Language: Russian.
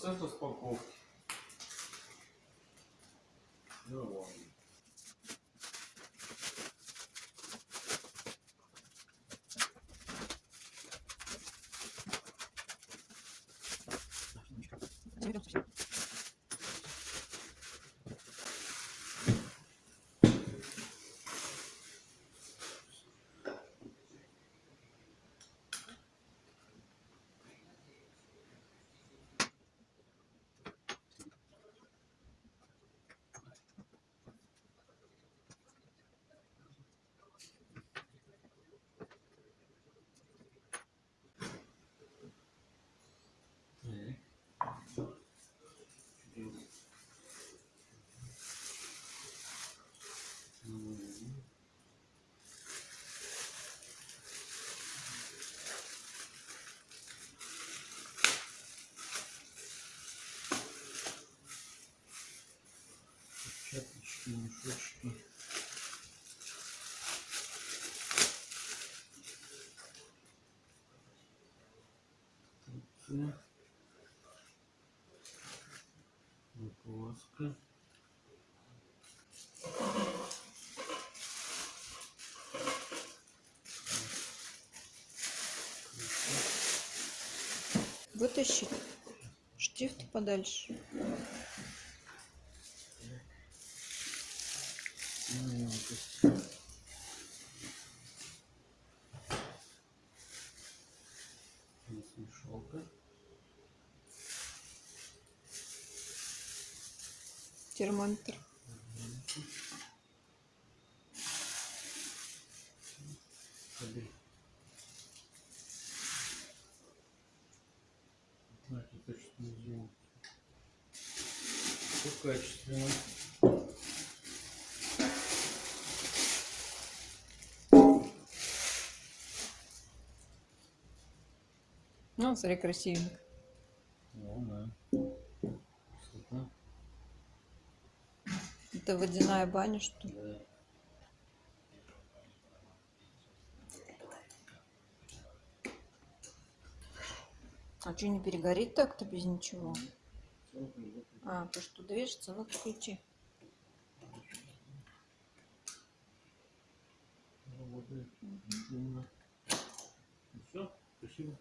Процесс распаковки. Давай. Перчаточки, мешочки. Закваска. Вытащить штифт подальше. Смешалка. Термометр. Так, это что сделал? Все качественно. Ну, смотри, красивенько. О, да. Красота. Это водяная баня, что ли? Да. А что, не перегорит так-то без ничего? А, то, что движется, ну включи. Работает. Все, спасибо.